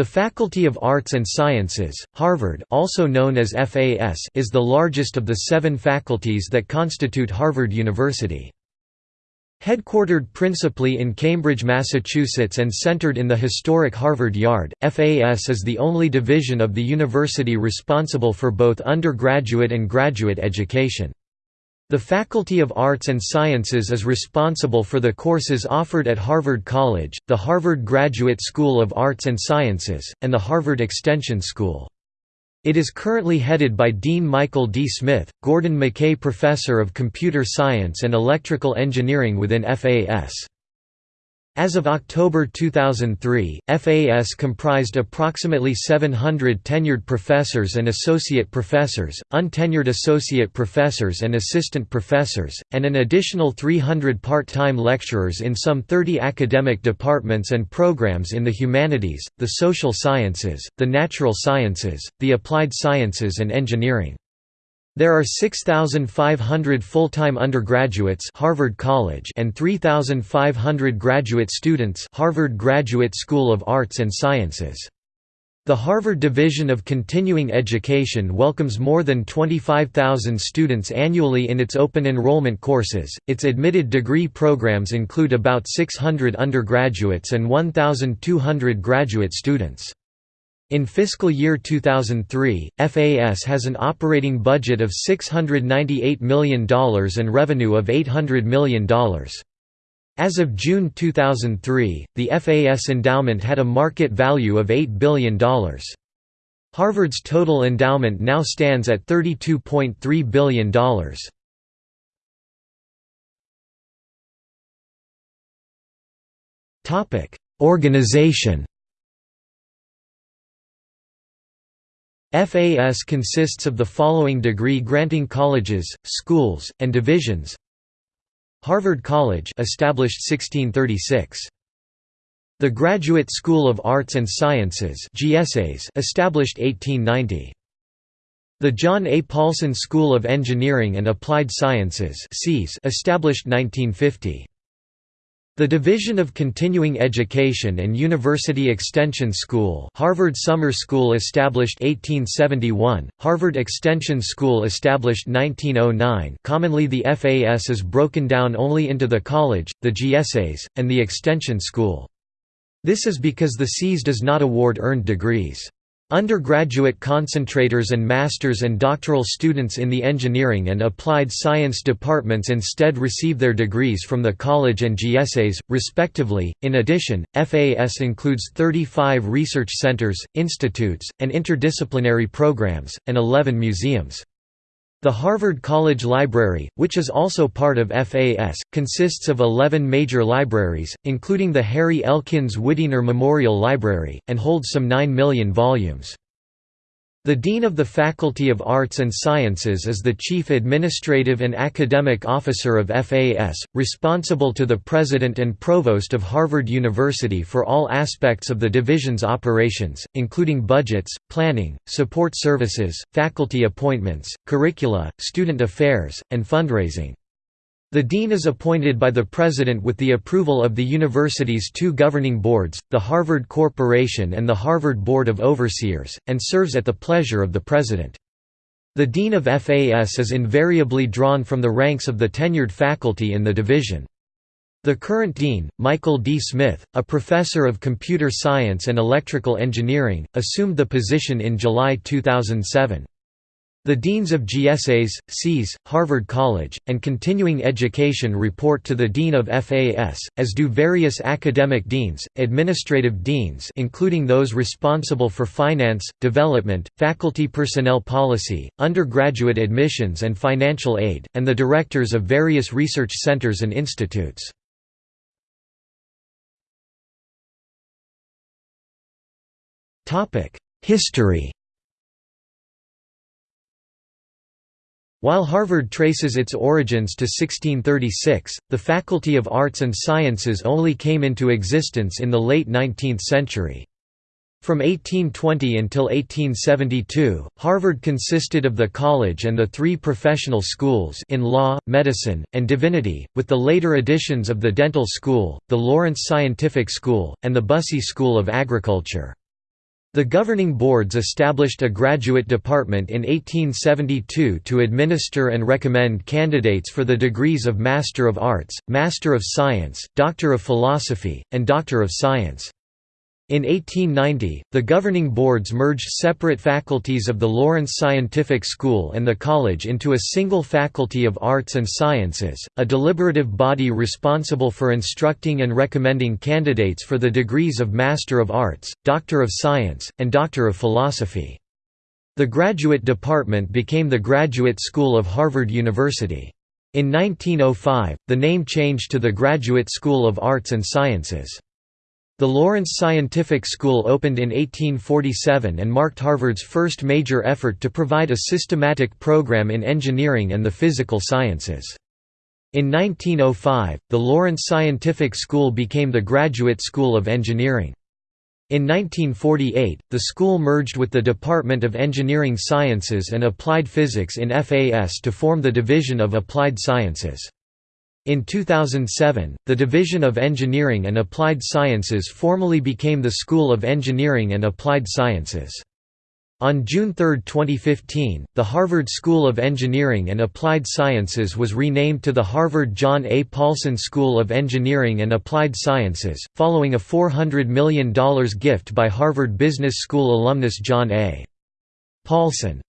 The Faculty of Arts and Sciences, Harvard also known as FAS is the largest of the seven faculties that constitute Harvard University. Headquartered principally in Cambridge, Massachusetts and centered in the historic Harvard Yard, FAS is the only division of the university responsible for both undergraduate and graduate education. The Faculty of Arts and Sciences is responsible for the courses offered at Harvard College, the Harvard Graduate School of Arts and Sciences, and the Harvard Extension School. It is currently headed by Dean Michael D. Smith, Gordon McKay Professor of Computer Science and Electrical Engineering within FAS. As of October 2003, FAS comprised approximately 700 tenured professors and associate professors, untenured associate professors and assistant professors, and an additional 300 part-time lecturers in some 30 academic departments and programs in the humanities, the social sciences, the natural sciences, the applied sciences and engineering. There are 6,500 full-time undergraduates Harvard College and 3,500 graduate students Harvard Graduate School of Arts and Sciences. The Harvard Division of Continuing Education welcomes more than 25,000 students annually in its open enrollment courses. Its admitted degree programs include about 600 undergraduates and 1,200 graduate students. In fiscal year 2003, FAS has an operating budget of $698 million and revenue of $800 million. As of June 2003, the FAS endowment had a market value of $8 billion. Harvard's total endowment now stands at $32.3 billion. Organization FAS consists of the following degree-granting colleges, schools, and divisions. Harvard College established 1636. The Graduate School of Arts and Sciences GSAS established 1890. The John A. Paulson School of Engineering and Applied Sciences established 1950. The Division of Continuing Education and University Extension School Harvard Summer School established 1871, Harvard Extension School established 1909 commonly the FAS is broken down only into the college, the GSAS, and the Extension School. This is because the SEAS does not award earned degrees. Undergraduate concentrators and master's and doctoral students in the engineering and applied science departments instead receive their degrees from the college and GSAS, respectively. In addition, FAS includes 35 research centers, institutes, and interdisciplinary programs, and 11 museums. The Harvard College Library, which is also part of FAS, consists of 11 major libraries, including the Harry Elkins Widener Memorial Library, and holds some 9 million volumes. The Dean of the Faculty of Arts and Sciences is the Chief Administrative and Academic Officer of FAS, responsible to the President and Provost of Harvard University for all aspects of the division's operations, including budgets, planning, support services, faculty appointments, curricula, student affairs, and fundraising. The dean is appointed by the president with the approval of the university's two governing boards, the Harvard Corporation and the Harvard Board of Overseers, and serves at the pleasure of the president. The dean of FAS is invariably drawn from the ranks of the tenured faculty in the division. The current dean, Michael D. Smith, a professor of computer science and electrical engineering, assumed the position in July 2007. The deans of GSAS, SEAS, Harvard College, and continuing education report to the dean of FAS, as do various academic deans, administrative deans including those responsible for finance, development, faculty personnel policy, undergraduate admissions and financial aid, and the directors of various research centers and institutes. History While Harvard traces its origins to 1636, the Faculty of Arts and Sciences only came into existence in the late 19th century. From 1820 until 1872, Harvard consisted of the college and the three professional schools in law, medicine, and divinity, with the later additions of the dental school, the Lawrence Scientific School, and the Bussey School of Agriculture. The governing boards established a graduate department in 1872 to administer and recommend candidates for the degrees of Master of Arts, Master of Science, Doctor of Philosophy, and Doctor of Science. In 1890, the governing boards merged separate faculties of the Lawrence Scientific School and the college into a single Faculty of Arts and Sciences, a deliberative body responsible for instructing and recommending candidates for the degrees of Master of Arts, Doctor of Science, and Doctor of Philosophy. The graduate department became the Graduate School of Harvard University. In 1905, the name changed to the Graduate School of Arts and Sciences. The Lawrence Scientific School opened in 1847 and marked Harvard's first major effort to provide a systematic program in engineering and the physical sciences. In 1905, the Lawrence Scientific School became the Graduate School of Engineering. In 1948, the school merged with the Department of Engineering Sciences and Applied Physics in FAS to form the Division of Applied Sciences. In 2007, the Division of Engineering and Applied Sciences formally became the School of Engineering and Applied Sciences. On June 3, 2015, the Harvard School of Engineering and Applied Sciences was renamed to the Harvard John A. Paulson School of Engineering and Applied Sciences, following a $400 million gift by Harvard Business School alumnus John A. Paulson.